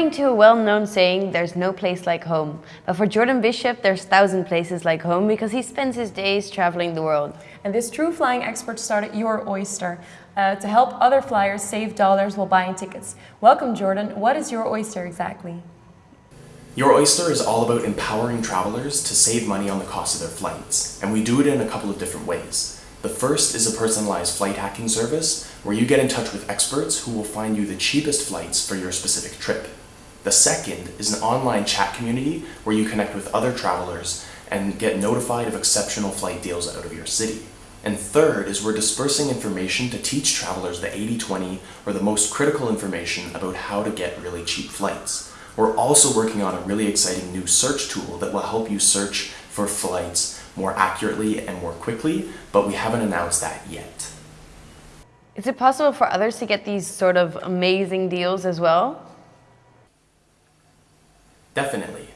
According to a well-known saying, there's no place like home. But for Jordan Bishop, there's thousand places like home because he spends his days traveling the world. And this true flying expert started Your Oyster uh, to help other flyers save dollars while buying tickets. Welcome, Jordan. What is Your Oyster exactly? Your Oyster is all about empowering travelers to save money on the cost of their flights, and we do it in a couple of different ways. The first is a personalized flight hacking service where you get in touch with experts who will find you the cheapest flights for your specific trip. The second is an online chat community where you connect with other travelers and get notified of exceptional flight deals out of your city. And third is we're dispersing information to teach travelers the 80-20 or the most critical information about how to get really cheap flights. We're also working on a really exciting new search tool that will help you search for flights more accurately and more quickly, but we haven't announced that yet. Is it possible for others to get these sort of amazing deals as well? Definitely.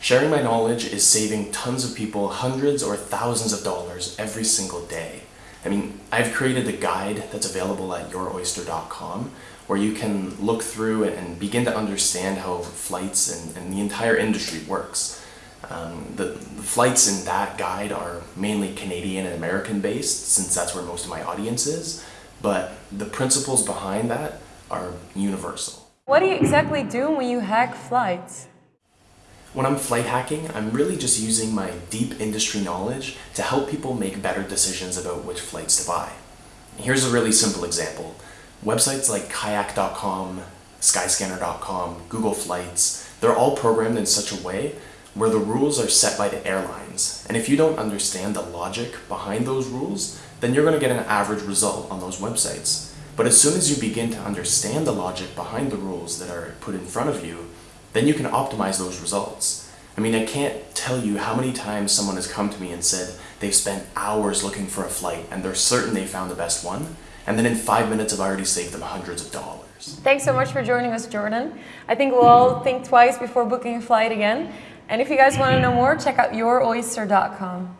Sharing my knowledge is saving tons of people hundreds or thousands of dollars every single day. I mean, I've created a guide that's available at youroyster.com where you can look through and begin to understand how flights and, and the entire industry works. Um, the, the, flights in that guide are mainly Canadian and American based since that's where most of my audience is, but the principles behind that are universal. What do you exactly do when you hack flights? When I'm flight hacking, I'm really just using my deep industry knowledge to help people make better decisions about which flights to buy. Here's a really simple example. Websites like kayak.com, skyscanner.com, Google Flights, they're all programmed in such a way where the rules are set by the airlines. And if you don't understand the logic behind those rules, then you're going to get an average result on those websites. But as soon as you begin to understand the logic behind the rules that are put in front of you, then you can optimize those results. I mean, I can't tell you how many times someone has come to me and said they've spent hours looking for a flight and they're certain they found the best one, and then in five minutes I've already saved them hundreds of dollars. Thanks so much for joining us, Jordan. I think we'll all think twice before booking a flight again. And if you guys want to know more, check out youroyster.com.